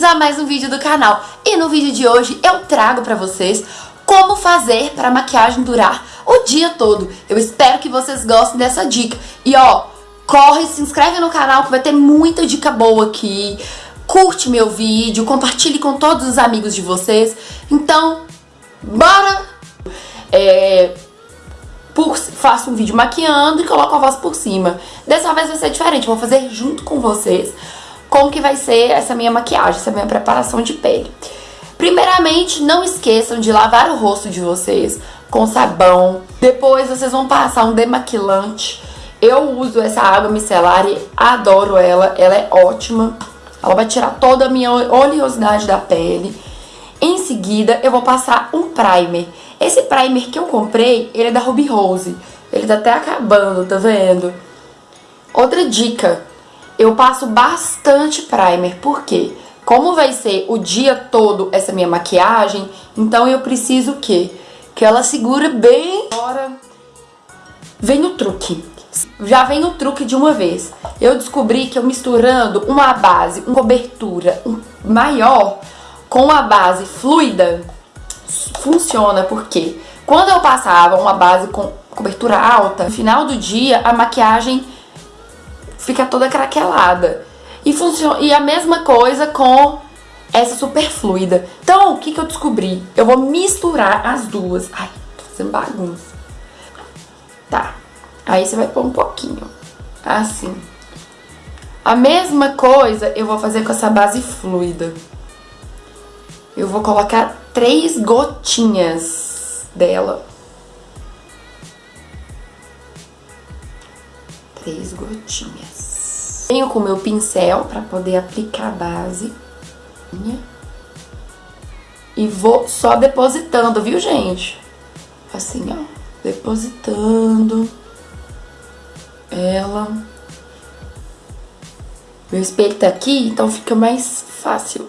bem-vindos a mais um vídeo do canal. E no vídeo de hoje eu trago pra vocês como fazer para a maquiagem durar o dia todo. Eu espero que vocês gostem dessa dica. E ó, corre, se inscreve no canal que vai ter muita dica boa aqui. Curte meu vídeo, compartilhe com todos os amigos de vocês. Então, bora! É, por, faço um vídeo maquiando e coloco a voz por cima. Dessa vez vai ser diferente, vou fazer junto com vocês como que vai ser essa minha maquiagem, essa minha preparação de pele. Primeiramente, não esqueçam de lavar o rosto de vocês com sabão. Depois vocês vão passar um demaquilante. Eu uso essa água micelar e adoro ela, ela é ótima. Ela vai tirar toda a minha oleosidade da pele. Em seguida, eu vou passar um primer. Esse primer que eu comprei, ele é da Ruby Rose. Ele tá até acabando, tá vendo? Outra dica, eu passo bastante primer, porque como vai ser o dia todo essa minha maquiagem, então eu preciso que que ela segura bem. Agora vem o truque. Já vem o truque de uma vez. Eu descobri que eu misturando uma base, uma cobertura maior com a base fluida, funciona porque quando eu passava uma base com cobertura alta, no final do dia a maquiagem fica toda craquelada. E, funciona, e a mesma coisa com essa super fluida. Então, o que, que eu descobri? Eu vou misturar as duas. Ai, tô fazendo bagunça. Tá. Aí você vai pôr um pouquinho. Assim. A mesma coisa eu vou fazer com essa base fluida. Eu vou colocar três gotinhas dela. Três gotinhas. Venho com o meu pincel para poder aplicar a base. E vou só depositando, viu, gente? Assim, ó. Depositando ela. Meu espelho tá aqui, então fica mais fácil.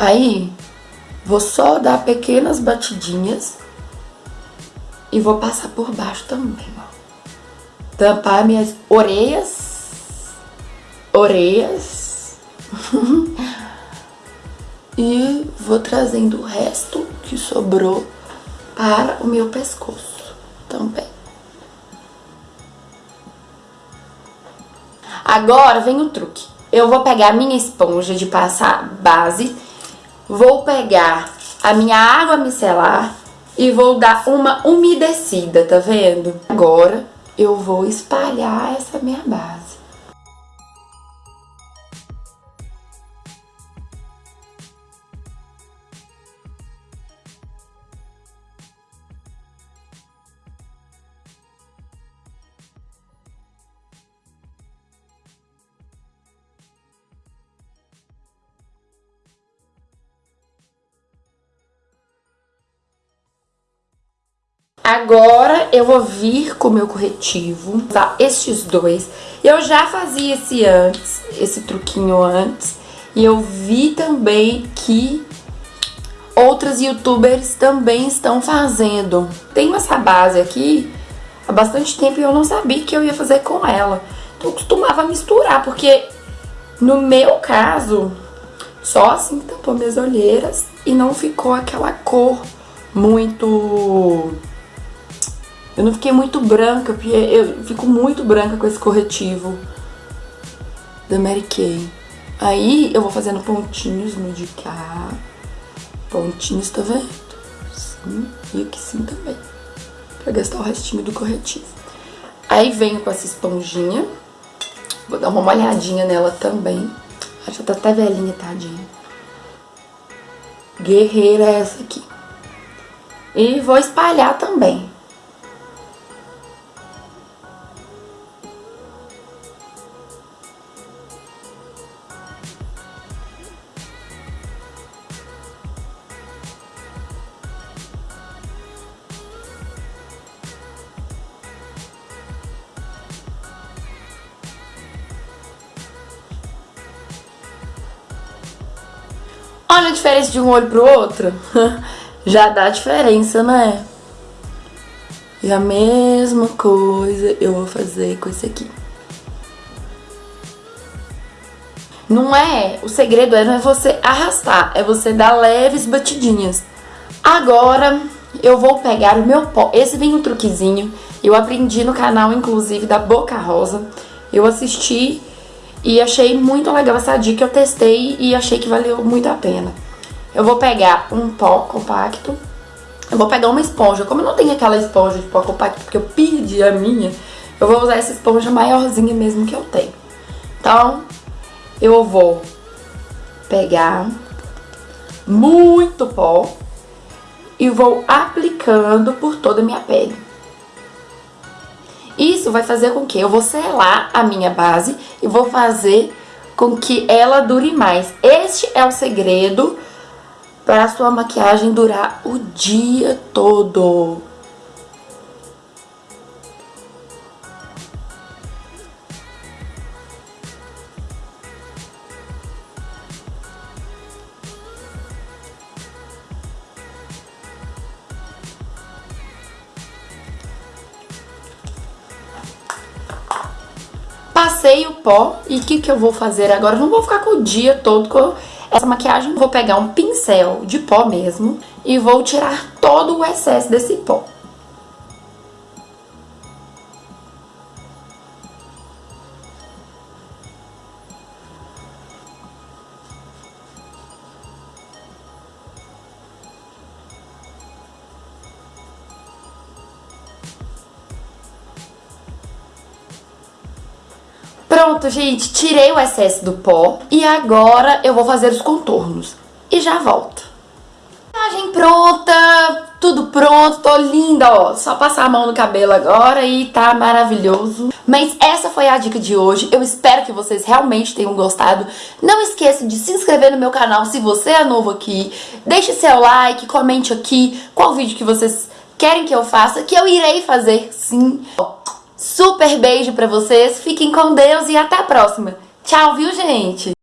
Aí, vou só dar pequenas batidinhas e vou passar por baixo também, ó. Tampar minhas orelhas, orelhas. e vou trazendo o resto que sobrou para o meu pescoço também. Agora vem o truque. Eu vou pegar a minha esponja de passar base Vou pegar a minha água micelar e vou dar uma umedecida, tá vendo? Agora eu vou espalhar essa minha base. Agora eu vou vir com o meu corretivo, usar estes dois. Eu já fazia esse antes, esse truquinho antes. E eu vi também que outras youtubers também estão fazendo. Tenho essa base aqui há bastante tempo e eu não sabia que eu ia fazer com ela. Então eu costumava misturar, porque no meu caso, só assim tampou minhas olheiras e não ficou aquela cor muito eu não fiquei muito branca, porque eu fico muito branca com esse corretivo da Mary Kay. Aí eu vou fazendo pontinhos no de cá. Pontinhos, tá vendo? Sim, e aqui sim também. Pra gastar o restinho do corretivo. Aí venho com essa esponjinha. Vou dar uma molhadinha nela também. Ela já tá até velhinha, tadinha. Guerreira essa aqui. E vou espalhar também. Olha a diferença de um olho pro outro. Já dá diferença, né? E a mesma coisa eu vou fazer com esse aqui. Não é, o segredo é não é você arrastar, é você dar leves batidinhas. Agora eu vou pegar o meu pó. Esse vem um truquezinho, eu aprendi no canal inclusive da Boca Rosa. Eu assisti e achei muito legal essa dica, eu testei e achei que valeu muito a pena. Eu vou pegar um pó compacto, eu vou pegar uma esponja. Como eu não tenho aquela esponja de pó compacto, porque eu perdi a minha, eu vou usar essa esponja maiorzinha mesmo que eu tenho. Então, eu vou pegar muito pó e vou aplicando por toda a minha pele. Isso vai fazer com que eu vou selar a minha base e vou fazer com que ela dure mais. Este é o segredo para a sua maquiagem durar o dia todo. Passei o pó e o que, que eu vou fazer agora? Não vou ficar com o dia todo com essa maquiagem. Vou pegar um pincel de pó mesmo e vou tirar todo o excesso desse pó. Pronto, gente, tirei o excesso do pó e agora eu vou fazer os contornos. E já volto. Maquiagem pronta, tudo pronto, tô linda, ó. Só passar a mão no cabelo agora e tá maravilhoso. Mas essa foi a dica de hoje. Eu espero que vocês realmente tenham gostado. Não esqueça de se inscrever no meu canal se você é novo aqui. Deixe seu like, comente aqui qual vídeo que vocês querem que eu faça, que eu irei fazer sim. Super beijo pra vocês, fiquem com Deus e até a próxima. Tchau, viu, gente?